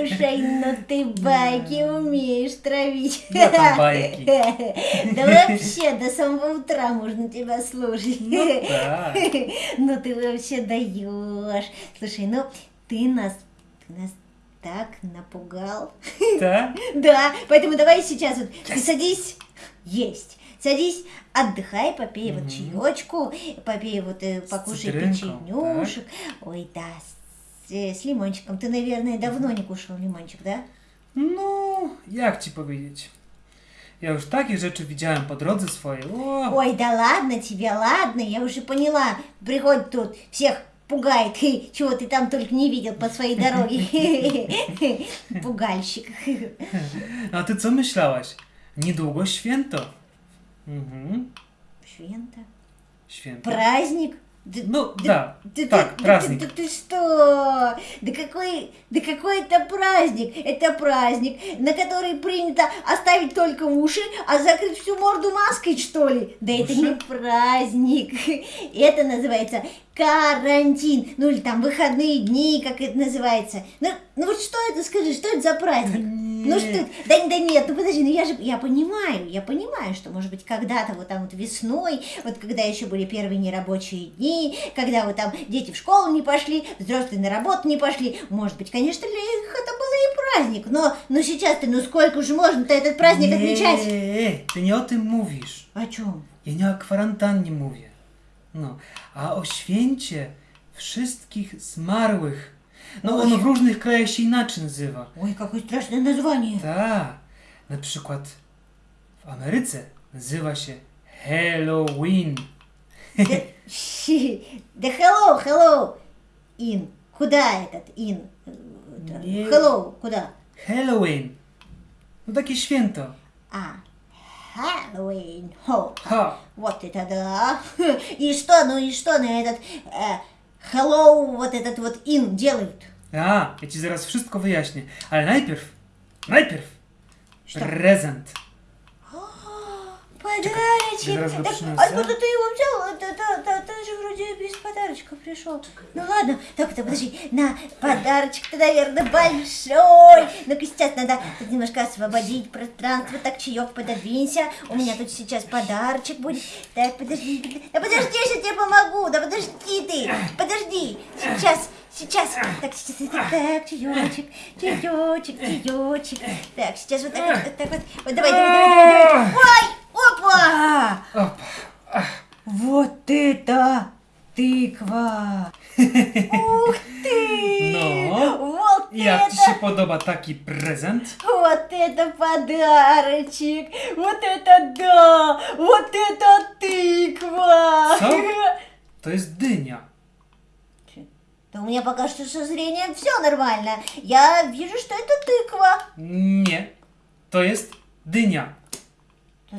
Слушай, ну ты байки умеешь травить. Да там байки. Да вообще, до самого утра можно тебя слушать. Ну да. Ну ты вообще даешь. Слушай, ну ты нас, ты нас так напугал. Да? Да, поэтому давай сейчас вот ты садись есть. Садись, отдыхай, попей вот чаечку, попей вот, э, покушай печенюшек. Ой, да, с, э, с лимончиком. Ты, наверное, давно не кушал лимончик, да? No, jak ci powiedzieć? Ja już takie rzeczy widziałem po drodze swojej. Ой, да ладно тебе, ладно, я уже поняла. Приходит тут, всех пугает, чего ты там только не видел по своей дороге. Пугальщик. a ty co myślałaś? Niedługo święto. Mhm, Швента. święto. Праздник? Ну, да- да так, ты, праздник. Ты- да ты что? Да какой, да какой это праздник? Это праздник, на который принято оставить только уши, а закрыть всю морду маской, что ли? Да это Уши? не праздник. Это называется карантин. Ну или там выходные дни, как это называется. Ну, ну вот что это, скажи, что это за праздник? Ну что, да, да нет, ну подожди, ну я же, я понимаю, я понимаю, что может быть когда-то вот там вот весной, вот когда еще были первые нерабочие дни, когда вот там дети в школу не пошли, взрослые на работу не пошли, может быть, конечно, для них это было и праздник, но, но сейчас-то, ну сколько же можно-то этот праздник отмечать? Nie, ty nie o tym mówisz. О чем? Ja nie o kwarantannie mówię. No, a o święcie wszystkich zmarłych. No, Oj. ono w różnych krajach się inaczej nazywa. Ой, какое страшное название. Tak, na przykład w Ameryce nazywa się Halloween. Да, щи, да hello, hello, in, куда этот in? Это, Не. Hello, куда? Halloween. No takie święto. А, Хэллоуин. Хо, Ha. вот это да. И что, ну и что на этот э, hello, вот этот вот in делают? A, ja ci zaraz wszystko wyjaśnię. Ale najpierw, najpierw Что? prezent. Подарочек. я зараз Так, начну, откуда да? ты его взял? Это, это, это, ты же вроде без подарочка пришел. Ну ладно, так-то подожди, на, подарочек-то, наверное, большой. Ну-ка сейчас надо немножко освободить пространство. Так, чаек, пододвинься. У меня тут сейчас подарочек будет. Так, подожди. Да подожди, я тебе помогу. Да подожди ты, подожди. Сейчас, сейчас. Так, сейчас, так, так, чаечек, чаечек, чаечек. Так, сейчас вот так вот, вот так вот. Вот давай, давай, давай, давай. Ой, опа! Opa. Вот это тыква! Ух ты! No. Вот Jak это! się podoba taki prezent? Вот это подарочек! Вот это да! Вот это тыква! Co? To jest dynia. Да у меня пока что со зрением все нормально. Я вижу, что это тыква. Nie, to jest dynia.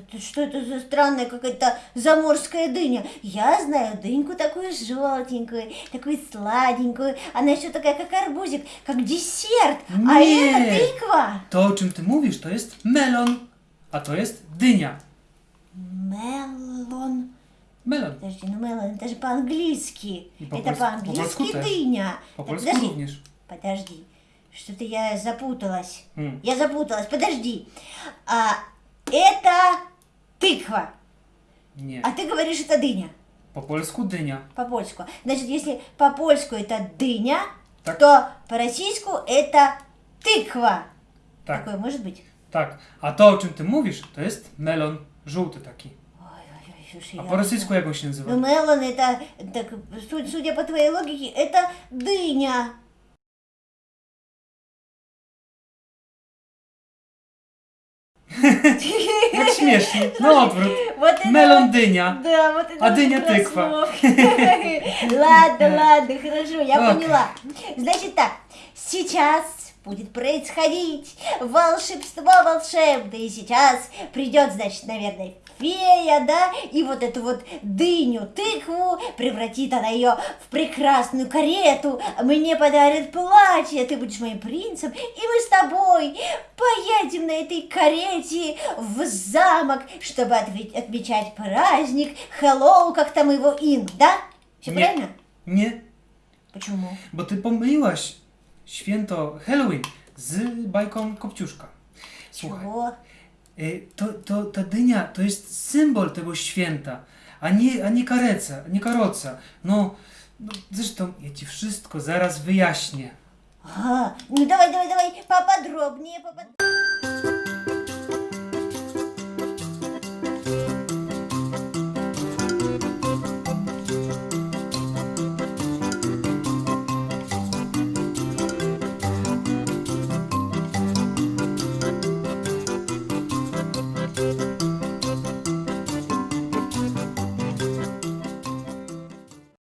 Ты что это за странная какая-то заморская дыня? Я знаю дыньку такую желтенькую, такую сладенькую. Она еще такая, как арбузик, как десерт. А Не. это тыква. To, o czym ty mówisz, to jest melon, a to jest dynia. Мелон. Melon. Подожди, ну мелон, это же по-английски. По- это по-польски по-английски тоже. дыня. Polsku подожди, подожди. Что-то я запуталась. Mm. Я запуталась, подожди. А, это тыква. Nie. А ты говоришь, это дыня. Polsku dynia. По-польску. Значит, если по-польску это дыня, Так. то по-российску это тыква. Tak, Такое может быть? tak. A to, o czym ty mówisz, to jest melon żółty taki. Ой, ой, ой, слушай, rosyjsku не jak on się nazywa? Ну, мелон это, так, су- судя по твоей логике, это дыня. Jak śmiesznie. No odwrót. Вот это Melon вот- dynia. Да, вот это А вот дыня как раз тыква. слов. Ладно, ладно, хорошо, я Ок. поняла. Значит так, сейчас будет происходить волшебство волшебное. И сейчас придет, значит, наверное, фея, да, и вот эту вот дыню, тыкву, превратит она ее в прекрасную карету, мне подарит платье, ты будешь моим принцем, и мы с тобой поедем на этой карете в замок, чтобы отмечать праздник, Хэллоу, как там его ин, да? Все Нет. правильно? Nie. Почему? Bo ty pomyliłaś święto Halloween z bajką Kopciuszka. Słuchaj, y, to, to, ta dynia to jest symbol tego święta, a nie, a nie kareca, nie karoca. No, no, zresztą ja ci wszystko zaraz wyjaśnię. Aha, no dawaj, dawaj, dawaj, papa drobnie, papa...